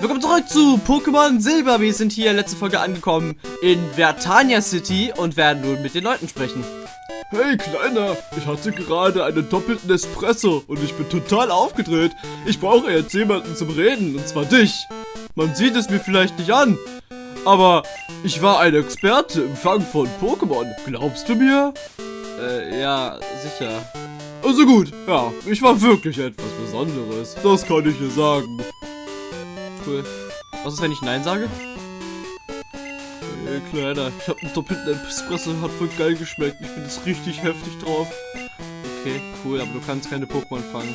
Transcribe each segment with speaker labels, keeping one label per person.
Speaker 1: Willkommen zurück zu Pokémon Silber. Wir sind hier letzte Folge angekommen in Vertania City und werden nun mit den Leuten sprechen.
Speaker 2: Hey Kleiner, ich hatte gerade einen doppelten Espresso und ich bin total aufgedreht. Ich brauche jetzt jemanden zum Reden, und zwar dich. Man sieht es mir vielleicht nicht an, aber ich war ein Experte im Fang von Pokémon. Glaubst du mir?
Speaker 1: Äh, ja, sicher.
Speaker 2: Also gut, ja, ich war wirklich etwas Besonderes. Das kann ich dir sagen.
Speaker 1: Cool. Was ist, wenn ich Nein sage?
Speaker 2: Hey Kleiner, ich habe einen doppelten Espresso, hat voll geil geschmeckt. Ich bin jetzt richtig heftig drauf.
Speaker 1: Okay, cool, aber du kannst keine Pokémon fangen.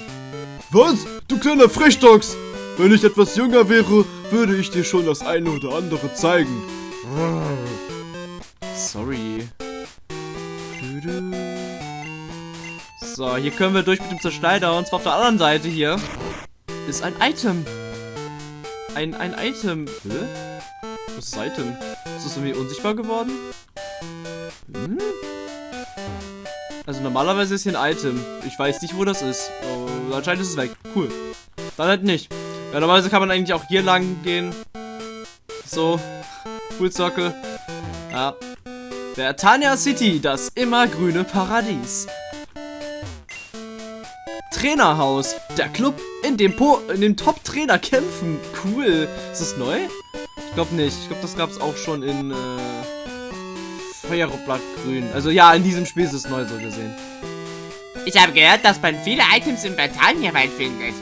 Speaker 2: Was? Du kleiner Frechdachs! Wenn ich etwas jünger wäre, würde ich dir schon das eine oder andere zeigen.
Speaker 1: Sorry. So, hier können wir durch mit dem Zerschneider und zwar auf der anderen Seite hier ist ein Item. Ein, ein Item. Hä? Was ist das Item? Ist das irgendwie unsichtbar geworden? Hm? Also normalerweise ist hier ein Item. Ich weiß nicht, wo das ist. Oh, anscheinend ist es weg. Cool. Dann halt nicht. Ja, normalerweise kann man eigentlich auch hier lang gehen. So. Full Circle. Ja. Vertania City, das immergrüne Paradies. Trainerhaus, der Club, in dem, po in dem Top-Trainer kämpfen. Cool. Ist das neu? Ich glaube nicht. Ich glaube, das gab es auch schon in äh, Feuerblattgrün. Also ja, in diesem Spiel ist es neu so gesehen.
Speaker 3: Ich habe gehört, dass man viele Items im Britannia-Wald findet.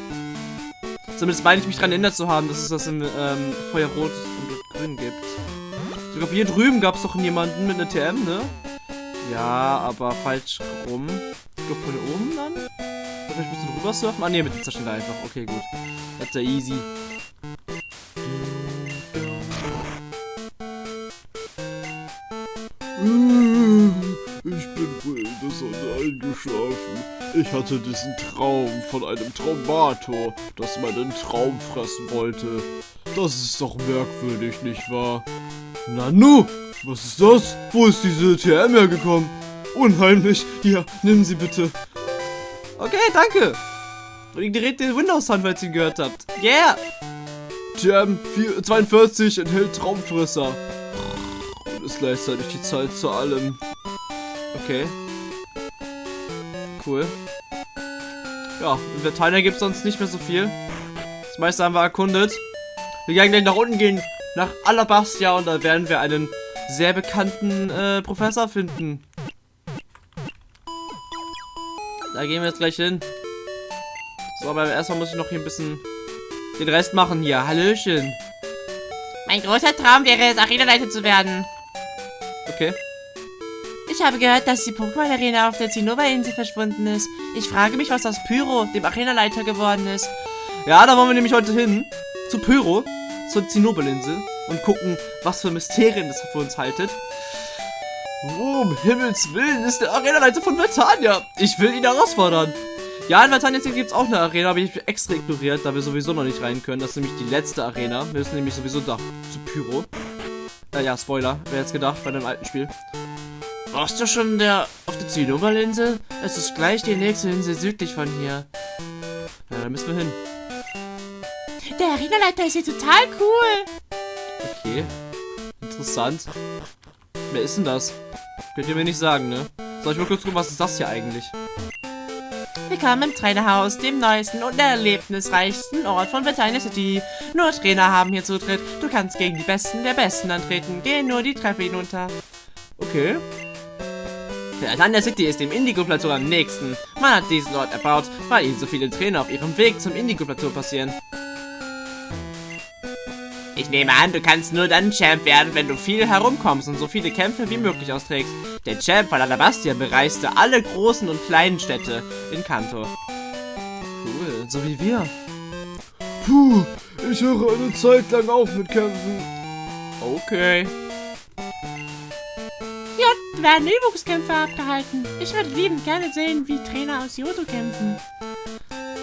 Speaker 1: Zumindest meine ich mich daran erinnert zu haben, dass es das in ähm, Feuerrot und Grün gibt. Ich glaube, hier drüben gab es doch jemanden mit einer TM, ne? Ja, aber falsch rum. Ich glaube, von oben dann? Vielleicht ein bisschen rüber surfen? Ah, ne, mit dem Zerschnitt einfach. Okay, gut. Ist ja easy.
Speaker 2: Ich bin wohl in der Sonne eingeschlafen. Ich hatte diesen Traum von einem Traumator, das meinen Traum fressen wollte. Das ist doch merkwürdig, nicht wahr? Nanu, was ist das? Wo ist diese TM hergekommen? Unheimlich. Hier, nimm sie bitte.
Speaker 1: Okay, danke. Und ignoriert den Windows-Sound, falls ihr ihn gehört habt. Yeah!
Speaker 2: TM 42 enthält Traumfresser. Und ist gleichzeitig die Zeit zu allem.
Speaker 1: Okay. Cool. Ja, in Vertania gibt es sonst nicht mehr so viel. Das meiste haben wir erkundet. Wir werden gleich nach unten gehen, nach Alabastia, und da werden wir einen sehr bekannten äh, Professor finden. Da gehen wir jetzt gleich hin. So, aber erstmal muss ich noch hier ein bisschen den Rest machen hier. Hallöchen.
Speaker 3: Mein großer Traum wäre es, Arena-Leiter zu werden.
Speaker 1: Okay.
Speaker 3: Ich habe gehört, dass die Pokémon-Arena auf der Zinnober-Insel verschwunden ist. Ich frage mich, was aus Pyro, dem Arena-Leiter, geworden ist.
Speaker 1: Ja, da wollen wir nämlich heute hin. Zu Pyro, zur Zinnobelinsel. Und gucken, was für Mysterien das für uns haltet. Wo um Himmels Willen ist der Arena-Leiter von Vertania? Ich will ihn herausfordern. Ja, in Vertania gibt es auch eine Arena, aber ich habe extra ignoriert, da wir sowieso noch nicht rein können. Das ist nämlich die letzte Arena. Wir müssen nämlich sowieso da zu Pyro. Äh, ja, Spoiler. Wer jetzt gedacht bei dem alten Spiel. Warst du schon der auf der Zinnobelinsel? Es ist gleich die nächste Insel südlich von hier. Ja, da müssen wir hin.
Speaker 3: Der Arena-Leiter ist hier total cool.
Speaker 1: Okay. Interessant. Wer ist denn das? Könnt ihr mir nicht sagen, ne? Soll ich mal kurz gucken, was ist das hier eigentlich?
Speaker 3: Willkommen im Trainerhaus, dem neuesten und erlebnisreichsten Ort von Vertania City. Nur Trainer haben hier Zutritt. Du kannst gegen die Besten der Besten antreten. Geh nur die Treppe hinunter.
Speaker 1: Okay. Vertania City ist dem Indigo-Plateau am nächsten. Man hat diesen Ort erbaut, weil ihnen so viele Trainer auf ihrem Weg zum Indigo-Plateau passieren.
Speaker 3: Nehme an, du kannst nur dann Champ werden, wenn du viel herumkommst und so viele Kämpfe wie möglich austrägst. Der Champ von Alabastia bereiste alle großen und kleinen Städte in Kanto.
Speaker 1: Cool, so wie wir.
Speaker 2: Puh, ich höre eine Zeit lang auf mit Kämpfen.
Speaker 1: Okay.
Speaker 3: Hier werden Übungskämpfe abgehalten. Ich würde liebend gerne sehen, wie Trainer aus Yoto kämpfen.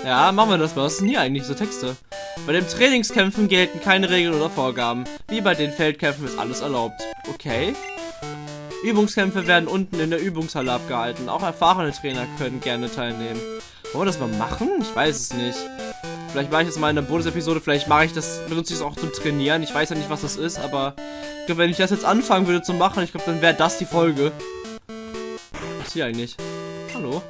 Speaker 1: Ja, machen wir das mal. Was sind hier eigentlich so Texte? Bei den Trainingskämpfen gelten keine Regeln oder Vorgaben. Wie bei den Feldkämpfen ist alles erlaubt. Okay. Übungskämpfe werden unten in der Übungshalle abgehalten. Auch erfahrene Trainer können gerne teilnehmen. Wollen wir das mal machen? Ich weiß es nicht. Vielleicht mache ich das mal in einer Bonus-Episode, vielleicht mache ich das, benutze ich es auch zum Trainieren. Ich weiß ja nicht, was das ist, aber ich glaube, wenn ich das jetzt anfangen würde zu machen, ich glaube, dann wäre das die Folge. Was ist hier eigentlich? Hallo?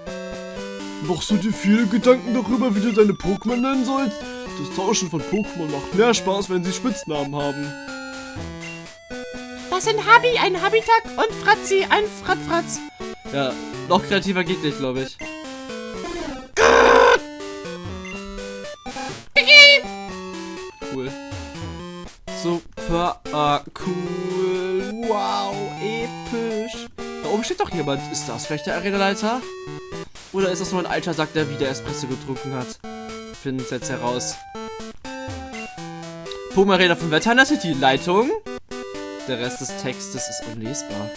Speaker 2: Machst du dir viele Gedanken darüber, wie du deine Pokémon nennen sollst? Das Tauschen von Pokémon macht mehr Spaß, wenn sie Spitznamen haben.
Speaker 3: Das sind Habi, ein Habitak und Fratzi, ein Fratfratz.
Speaker 1: Ja, noch kreativer geht nicht, glaube ich. Cool. Super äh, cool. Wow, episch. Da oben steht doch jemand. Ist das vielleicht der Arenaleiter? Oder ist das nur ein alter Sack, der wieder Espresso getrunken hat? Finden es jetzt heraus. Pokémon Arena von Veteriner City. Leitung. Der Rest des Textes ist unlesbar.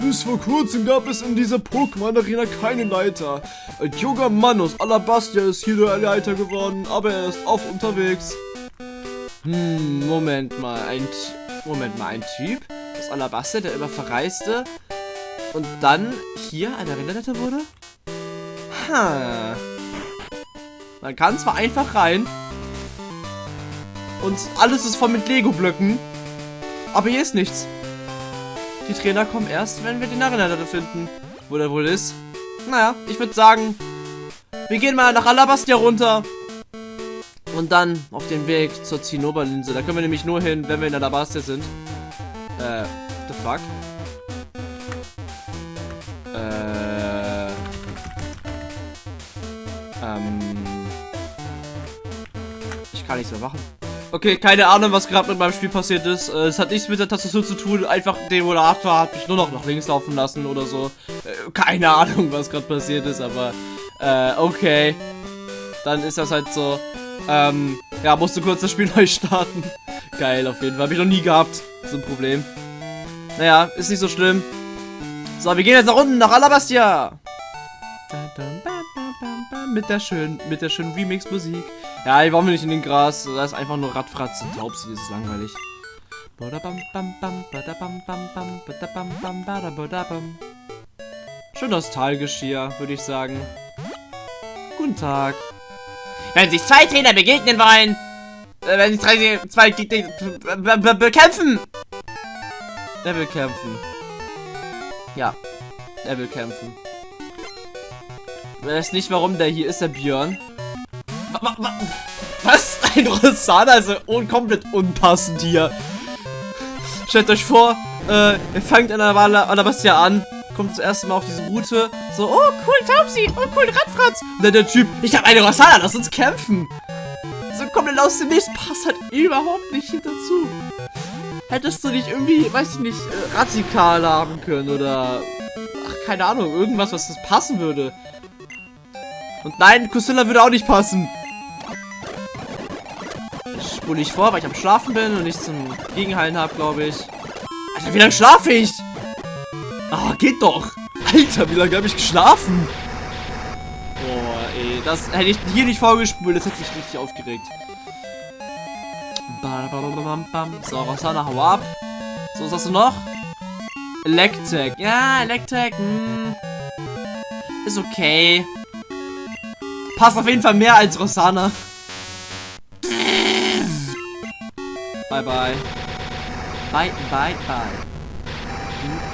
Speaker 2: Bis vor kurzem gab es in dieser Pokémon-Arena keine Leiter. Ein junger Mann aus Alabastia ist hier der Leiter geworden, aber er ist auf unterwegs.
Speaker 1: Hm, Moment mal, ein T Moment mal, ein Typ aus Alabasta, der immer verreiste und dann hier eine Rinderleiter wurde? Ha. Man kann zwar einfach rein und alles ist voll mit Lego-Blöcken, aber hier ist nichts. Die Trainer kommen erst, wenn wir den Rinderleiter finden. Wo der wohl ist. Naja, ich würde sagen, wir gehen mal nach Alabastia runter. Und dann auf den Weg zur Zinnoberlinse. Da können wir nämlich nur hin, wenn wir in Alabastia sind. Äh, the fuck? Ähm. Ich kann nichts mehr machen. Okay, keine Ahnung, was gerade mit meinem Spiel passiert ist. Äh, es hat nichts mit der Tastatur zu tun. Einfach der Moderator hat mich nur noch nach links laufen lassen oder so. Äh, keine Ahnung, was gerade passiert ist, aber äh, okay. Dann ist das halt so. Ähm, ja, musste kurz das Spiel neu starten. Geil, auf jeden Fall. Habe ich noch nie gehabt. So ein Problem. Naja, ist nicht so schlimm. So, wir gehen jetzt nach unten, nach Alabastia. Mit der schönen, mit der schönen Remix-Musik. Ja, hier waren wir nicht in den Gras. Da ist einfach nur Radfratz und Taubsi, das ist langweilig. Schön nostalgisch hier, würde ich sagen. Guten Tag.
Speaker 3: Wenn sich zwei Trainer begegnen wollen,
Speaker 1: Äh, wenn sich zwei be- bekämpfen. Er will kämpfen. Ja, er will kämpfen. Weiß nicht, warum der hier ist, der Björn. Wa- wa- wa- Was? Ein Rosana ist un komplett unpassend hier. Stellt euch vor, äh, ihr fangt in der Alabastia an, kommt das erste Mal auf diese Route, so, oh cool, Taubsi, oh cool, Radfratz. Und dann der Typ, ich habe eine Rosana, lass uns kämpfen. So komplett aus dem Nichts, passt halt überhaupt nicht hier dazu. Hättest du nicht irgendwie, weiß ich nicht, äh, Radikal haben können oder, ach, keine Ahnung, irgendwas, was das passen würde. Und nein, Kusilla würde auch nicht passen. Spule ich vor, weil ich am Schlafen bin und nichts zum Gegenhalten habe, glaube ich. Alter, wie lange schlafe ich? Ah, geht doch. Alter, wie lange habe ich geschlafen? Boah, ey, das hätte ich hier nicht vorgespult, das hätte mich richtig aufgeregt. So, Rosana, hau ab. So, was hast du noch? Electek. Ja, Electek. Hm. Ist okay. Passt auf jeden Fall mehr als Rosana. Bye, bye. Bye, bye, bye.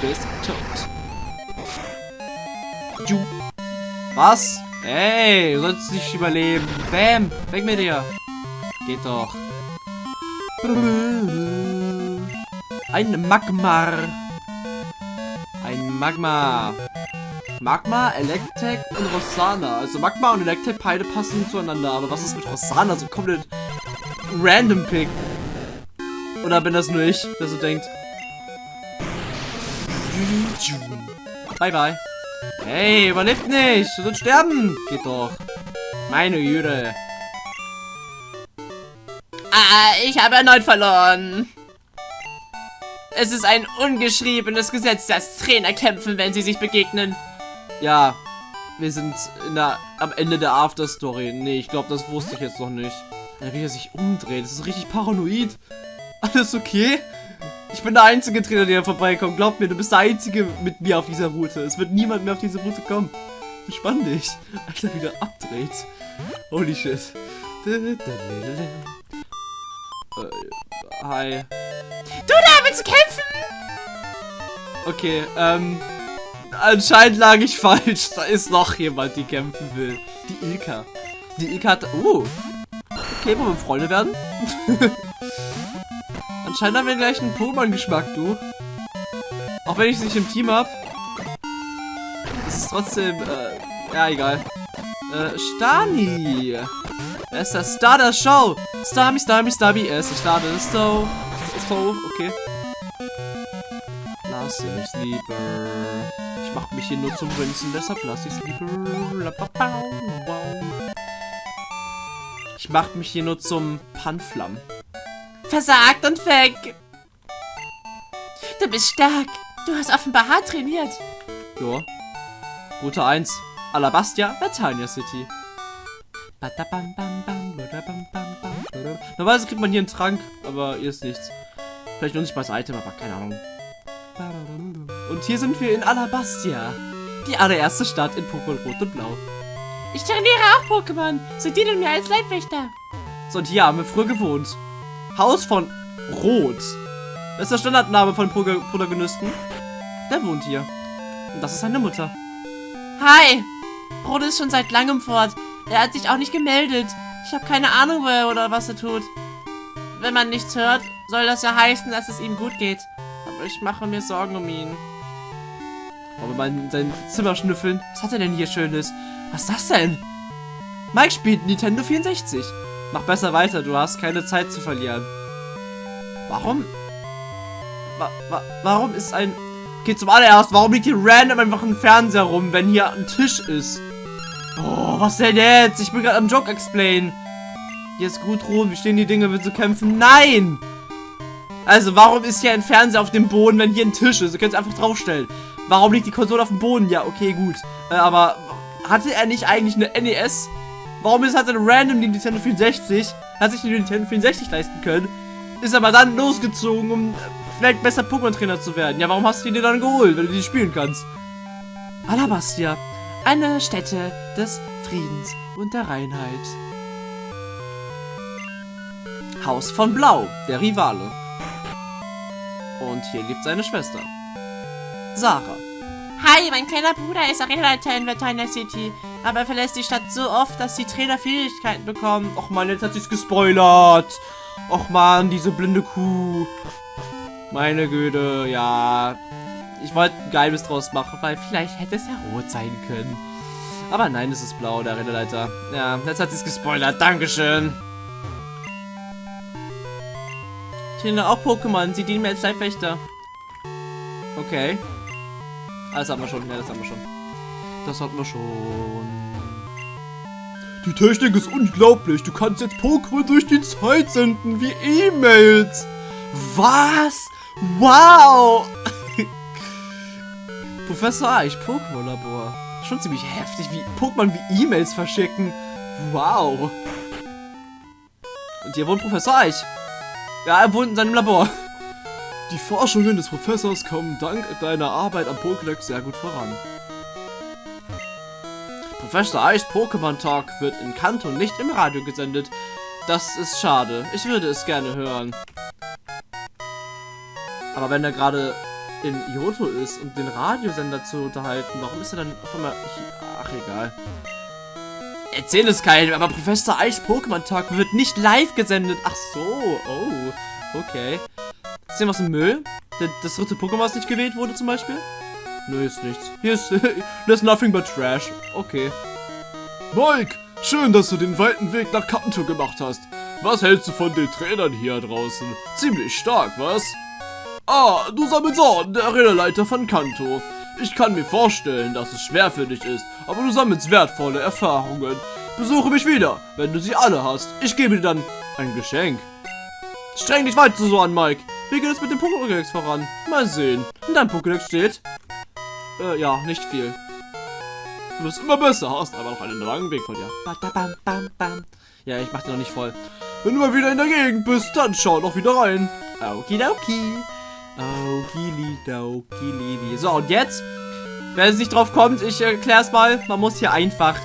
Speaker 1: Du bist tot. Ju. Was? Ey, du sollst nicht überleben. Bam, weg mit dir. Geht doch. Ein Magmar. Ein Magma. Magma, Electek und Rosana. Also Magma und Electek beide passen zueinander. Aber was ist mit Rosana? So komplett random Pick. Oder bin das nur ich, der so denkt? Bye bye. Hey, überlebt nicht. Du sollst sterben. Geht doch. Meine Güte.
Speaker 3: Ah, ich habe erneut verloren. Es ist ein ungeschriebenes Gesetz, dass Trainer kämpfen, wenn sie sich begegnen.
Speaker 1: Ja, wir sind in der, am Ende der After-Story. Nee, ich glaube, das wusste ich jetzt noch nicht. Ja, wie er sich umdreht. Das ist richtig paranoid. Alles okay? Ich bin der einzige Trainer, der vorbeikommt. Glaub mir, du bist der einzige mit mir auf dieser Route. Es wird niemand mehr auf diese Route kommen. Entspann dich. Alter, wie der abdreht. Holy shit. Äh, hi.
Speaker 3: Du da, willst du kämpfen?
Speaker 1: Okay, ähm. Anscheinend lag ich falsch. Da ist noch jemand, die kämpfen will. Die Ilka. Die Ilka hat. Uh. Okay, wollen wir Freunde werden? Anscheinend haben wir gleich einen Pokémon-Geschmack, du. Auch wenn ich es nicht im Team hab. Ist es trotzdem. Äh, ja, egal. Äh, Stani. Er ist der Star der Show. Starmy, Starmy, Starmy. Er ist der Star der Show. So, okay. Lass mich lieber. Ich mach mich hier nur zum Prinzen, deshalb lass ich's lieber. Ich mach mich hier nur zum Panflam.
Speaker 3: Versagt und weg. Du bist stark. Du hast offenbar hart trainiert.
Speaker 1: Ja. Route 1. Alabastia, Batania City. Normalerweise kriegt man hier einen Trank, aber hier ist nichts. Vielleicht unsichtbares Item, aber keine Ahnung. Und hier sind wir in Alabastia. Die allererste Stadt in Pokémon Rot und Blau.
Speaker 3: Ich trainiere auch Pokémon. Sie dienen mir als Leibwächter.
Speaker 1: So, und hier haben wir früher gewohnt. Haus von Rot. Das ist der Standardname von Pro Protagonisten. Der wohnt hier. Und das ist seine Mutter.
Speaker 3: Hi. Rot ist schon seit langem fort. Er hat sich auch nicht gemeldet. Ich habe keine Ahnung, wo er oder was er tut. Wenn man nichts hört, soll das ja heißen, dass es ihm gut geht. Aber ich mache mir Sorgen um ihn.
Speaker 1: Wollen wir mal in sein Zimmer schnüffeln? Was hat er denn hier Schönes? Was ist das denn? Mike spielt Nintendo 64. Mach besser weiter, du hast keine Zeit zu verlieren. Warum? Wa wa warum ist ein... Okay, zum allererst, warum liegt hier random einfach ein Fernseher rum, wenn hier ein Tisch ist? Oh, was denn jetzt? Ich bin gerade am Joke explain. Hier ist gut rot, wie stehen die Dinge, willst du kämpfen? Nein! Also, warum ist hier ein Fernseher auf dem Boden, wenn hier ein Tisch ist? Du kannst einfach draufstellen. Warum liegt die Konsole auf dem Boden? Ja, okay, gut. Äh, aber hatte er nicht eigentlich eine NES? Warum ist, hat er random die Nintendo 64? Hat sich die Nintendo 64 leisten können. Ist aber dann losgezogen, um vielleicht besser Pokémon-Trainer zu werden. Ja, warum hast du die dann geholt, wenn du die spielen kannst? Alabastia. Eine Stätte des Friedens und der Reinheit. Haus von Blau, der Rivale. Und hier lebt seine Schwester. Sarah.
Speaker 3: Hi, mein kleiner Bruder ist Arenaleiter in Vertiner City. Aber er verlässt die Stadt so oft, dass die Trainer Fähigkeiten bekommen.
Speaker 1: Och man, jetzt hat sie's gespoilert. Och man, diese blinde Kuh. Meine Güte, ja. Ich wollte ein Geheimnis draus machen, weil vielleicht hätte es ja rot sein können. Aber nein, es ist blau, der Rennleiter. Ja, jetzt hat sie es gespoilert. Dankeschön. Ich finde auch Pokémon. Sie dienen mir als Leibwächter. Okay. Ah, das haben wir schon. Ja, das haben wir schon. Das hatten wir schon.
Speaker 2: Die Technik ist unglaublich. Du kannst jetzt Pokémon durch die Zeit senden, wie E-Mails.
Speaker 1: Was? Wow! Professor Eich, Pokémon-Labor. Schon ziemlich heftig, wie Pokémon wie E-Mails verschicken. Wow. Und hier wohnt Professor Eich. Ja, er wohnt in seinem Labor.
Speaker 2: Die Forschungen des Professors kommen dank deiner Arbeit am Pokédex sehr gut voran.
Speaker 1: Professor Eichs Pokémon Talk wird in Kanto nicht im Radio gesendet. Das ist schade. Ich würde es gerne hören. Aber wenn er gerade in Johto ist und den Radiosender zu unterhalten, warum ist er dann auf einmal... Ach, egal. Erzähl es keinem, aber Professor Eichs Pokémon Talk wird nicht live gesendet. Ach so, oh, okay. Ist hier was im Müll? Das dritte Pokémon, was nicht gewählt wurde zum Beispiel? Nö, ist nichts. Hier ist, there's nothing but trash. Okay.
Speaker 2: Mike, schön, dass du den weiten Weg nach Kanto gemacht hast. Was hältst du von den Trainern hier draußen? Ziemlich stark, was? Ah, du Sammelsorn, der Arenaleiter von Kanto. Ich kann mir vorstellen, dass es schwer für dich ist, aber du sammelst wertvolle Erfahrungen. Besuche mich wieder, wenn du sie alle hast. Ich gebe dir dann ein Geschenk. Streng dich weiter so an, Mike. Wie geht es mit dem Pokédex voran? Mal sehen. In deinem Pokédex steht... Äh, ja, nicht viel. Du wirst immer besser, hast aber noch einen langen Weg vor dir.
Speaker 1: Ja, ich mach den noch nicht voll.
Speaker 2: Wenn du mal wieder in der Gegend bist, dann schau doch wieder rein.
Speaker 1: Okidoki. Okilidokilidi. So, und jetzt? Wer es nicht drauf kommt, ich erkläre es mal. Man muss hier einfach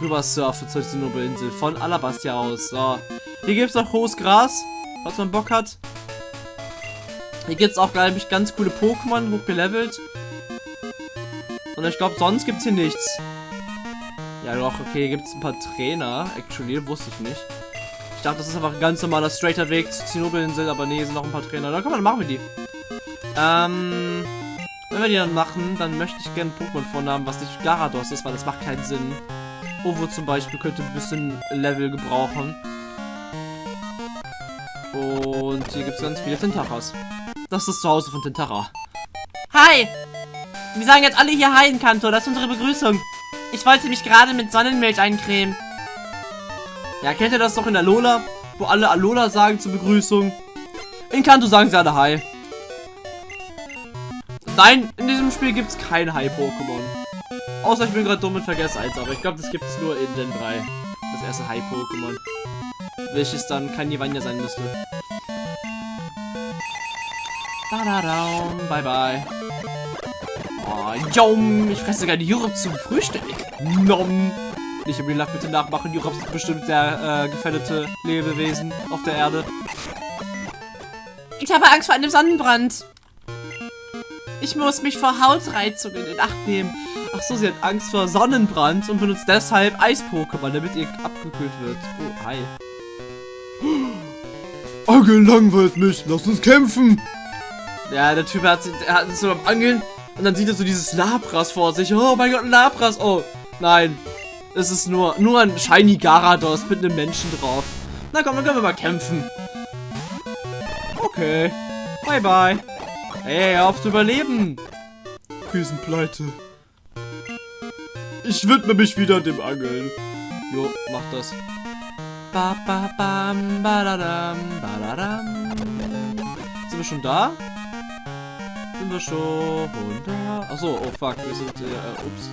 Speaker 1: rüber surfen zur Zinnober-Insel von Alabastia aus. So. Hier gibt es auch hohes Gras, was man Bock hat. Hier gibt es auch, glaube ich, ganz coole Pokémon, hochgelevelt. Und ich glaube, sonst gibt es hier nichts. Ja doch, okay, hier gibt es ein paar Trainer. Actually, wusste ich nicht. Ich dachte, das ist einfach ein ganz normaler straighter Weg zur Zinnober-Insel, aber nee, sind noch ein paar Trainer. Dann komm, dann machen wir die. Ähm, wenn wir die dann machen, dann möchte ich gerne Pokémon vornamen, was nicht Garados ist, weil das macht keinen Sinn. Ovo zum Beispiel könnte ein bisschen Level gebrauchen. Und hier gibt es ganz viele Tentaras. Das ist das Zuhause von Tentara.
Speaker 3: Hi! Wir sagen jetzt alle hier Hi in Kanto, das ist unsere Begrüßung. Ich wollte mich gerade mit Sonnenmilch eincremen.
Speaker 1: Ja, kennt ihr das doch in Alola? Wo alle Alola sagen zur Begrüßung. In Kanto sagen sie alle Hi. Nein, in diesem Spiel gibt es kein Hi-Pokémon. Außer ich bin gerade dumm und vergesse eins, aber ich glaube, das gibt es nur in den drei. Das erste Hi-Pokémon. Welches dann kein Nivanya sein müsste. Badadam, bye bye. Oh, yum, ich fresse sogar die Jurops zum Frühstück. Nom. Nicht im Real bitte nachmachen. Jurops sind bestimmt sehr äh, gefährdete Lebewesen auf der Erde.
Speaker 3: Ich habe Angst vor einem Sonnenbrand. Ich muss mich vor Hautreizungen in Acht nehmen.
Speaker 1: Ach so, sie hat Angst vor Sonnenbrand und benutzt deshalb Eis-Pokémon, damit ihr abgekühlt wird. Oh, hi.
Speaker 2: Angeln langweilt mich. Lass uns kämpfen.
Speaker 1: Ja, der Typ hat, er hat so beim Angeln und dann sieht er so dieses Labras vor sich. Oh mein Gott, ein Labras. Oh, nein. Es ist nur, nur ein Shiny Garados mit einem Menschen drauf. Na komm, dann können wir mal kämpfen. Okay. Bye, bye. Hey, hör auf zu überleben.
Speaker 2: Wir sind pleite. Ich widme mich wieder dem Angeln.
Speaker 1: Jo, mach das. Ba, ba, bam, badadam, badadam. Sind wir schon da? Sind wir schon da? Achso, oh fuck, wir sind, äh, ups.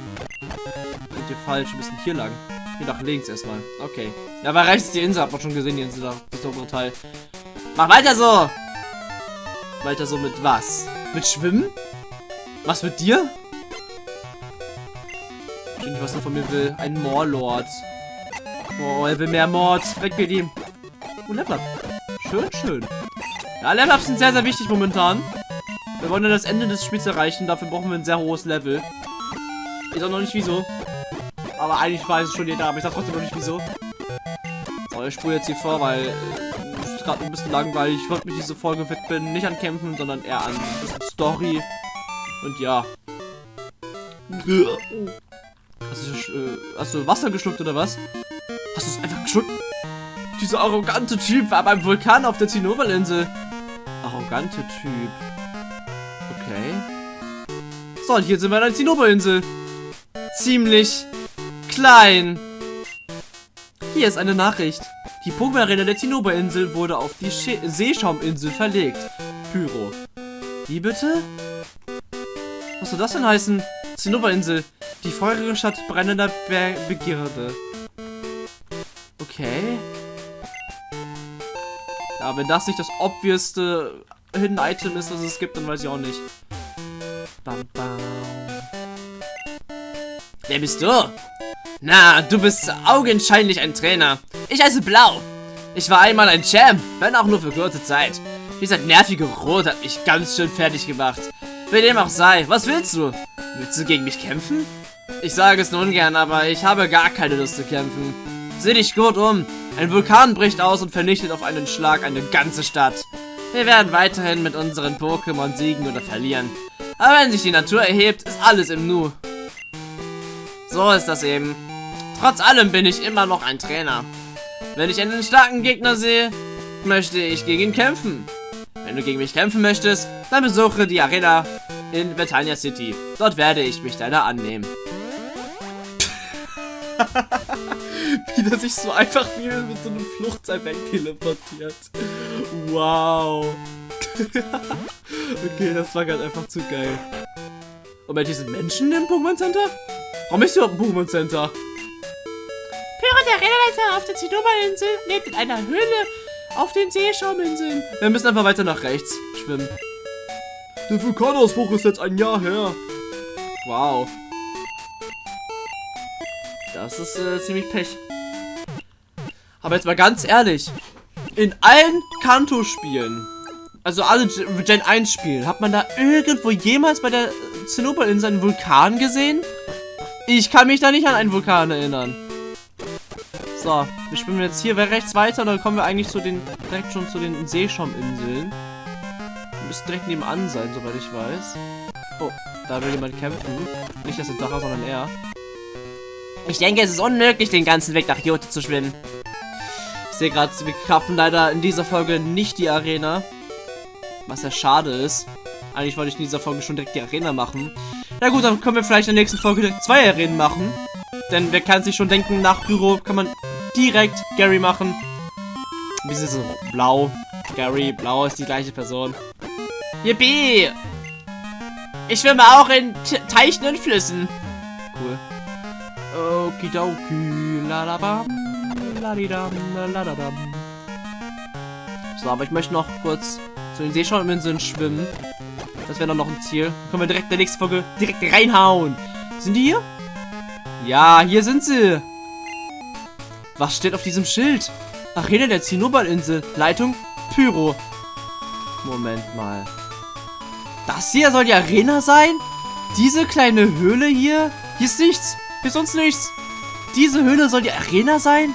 Speaker 1: Sind hier falsch, wir müssen hier lang. Hier nach links erstmal. Okay. Ja, weil rechts ist die Insel, hat man schon gesehen, die Insel da. Das obere Teil. Mach weiter so! Weiter so mit was? Mit Schwimmen? Was mit dir? Nicht, was er von mir will. Ein Moorlord. Oh, er will mehr Mord. Weg mit ihm. Oh, Level Up. Schön, schön. Ja, Level Ups sind sehr, sehr wichtig momentan. Wir wollen ja das Ende des Spiels erreichen. Dafür brauchen wir ein sehr hohes Level. Ich sag noch nicht wieso. Aber eigentlich weiß es schon jeder, aber ich sag trotzdem noch nicht wieso. So, ich spule jetzt hier vor, weil äh, es ist gerade ein bisschen langweilig. Ich wollte mich diese Folge widmen, nicht an Kämpfen, sondern eher an Story. Und ja. Hast du, äh, hast du Wasser geschluckt oder was? Hast du es einfach geschluckt? Dieser arrogante Typ war beim Vulkan auf der Zinnoberlinsel. Arrogante Typ. Okay. So, und hier sind wir an der Zinnoberinsel. Ziemlich klein. Hier ist eine Nachricht. Die Pokémon-Arena der Zinnoberinsel wurde auf die Sche Seeschauminsel verlegt. Pyro. Wie bitte? Was soll das denn heißen? Zinnoberinsel. Die feurige Stadt brennender Be Begierde. Okay. Ja, wenn das nicht das obviousste Hidden Item ist, das es gibt, dann weiß ich auch nicht. Bam, bam. Wer bist du? Na, du bist augenscheinlich ein Trainer. Ich heiße Blau. Ich war einmal ein Champ, wenn auch nur für kurze Zeit. Dieser nervige Rot hat mich ganz schön fertig gemacht. Wie dem auch sei, was willst du? Willst du gegen mich kämpfen? Ich sage es nur ungern, aber ich habe gar keine Lust zu kämpfen. Sieh dich gut um. Ein Vulkan bricht aus und vernichtet auf einen Schlag eine ganze Stadt. Wir werden weiterhin mit unseren Pokémon siegen oder verlieren. Aber wenn sich die Natur erhebt, ist alles im Nu. So ist das eben. Trotz allem bin ich immer noch ein Trainer. Wenn ich einen starken Gegner sehe, möchte ich gegen ihn kämpfen. Wenn du gegen mich kämpfen möchtest, dann besuche die Arena in Britannia City. Dort werde ich mich deiner annehmen. Wie der sich so einfach wie mit so einem Fluchtseil wegteleportiert. Wow. okay, das war gerade einfach zu geil. Moment, hier sind Menschen im Pokémon Center? Warum ist überhaupt ein Pokémon Center?
Speaker 3: Pyro, der Rennleiter auf der Zinnober-Insel, lebt in einer Höhle auf den Seeschauminseln.
Speaker 1: Wir müssen einfach weiter nach rechts schwimmen.
Speaker 2: Der Vulkanausbruch ist jetzt ein Jahr her.
Speaker 1: Wow. Das ist äh, ziemlich Pech. Aber jetzt mal ganz ehrlich. In allen Kanto-Spielen, also alle Gen Gen 1 Spielen, hat man da irgendwo jemals bei der Zinnober-Insel einen Vulkan gesehen? Ich kann mich da nicht an einen Vulkan erinnern. So, wir schwimmen jetzt hier rechts weiter und dann kommen wir eigentlich zu den, direkt schon zu den Seeschauminseln. Wir müssen direkt nebenan sein, soweit ich weiß. Oh, da will jemand kämpfen. Nicht das Drache, sondern er.
Speaker 3: Ich denke, es ist unmöglich, den ganzen Weg nach Jote zu schwimmen.
Speaker 1: Sehe gerade, wir schaffen leider in dieser Folge nicht die Arena. Was ja schade ist. Eigentlich wollte ich in dieser Folge schon direkt die Arena machen. Na gut, dann können wir vielleicht in der nächsten Folge direkt zwei Arenen machen. Denn wer kann sich schon denken, nach Büro kann man direkt Gary machen. Wie ist so? Blau. Gary, blau ist die gleiche Person.
Speaker 3: Yippie! Ich schwimme auch in T Teichen und Flüssen.
Speaker 1: Cool. Okidoki, ladabam, So, aber ich möchte noch kurz zu den Seeschauminseln schwimmen. Das wäre dann noch ein Ziel. Dann können wir direkt in der nächsten Folge direkt reinhauen. Sind die hier? Ja, hier sind sie. Was steht auf diesem Schild? Arena der Zinnoberinsel. Leitung Pyro. Moment mal. Das hier soll die Arena sein? Diese kleine Höhle hier? Hier ist nichts. Hier ist sonst nichts. Diese Höhle soll die Arena sein?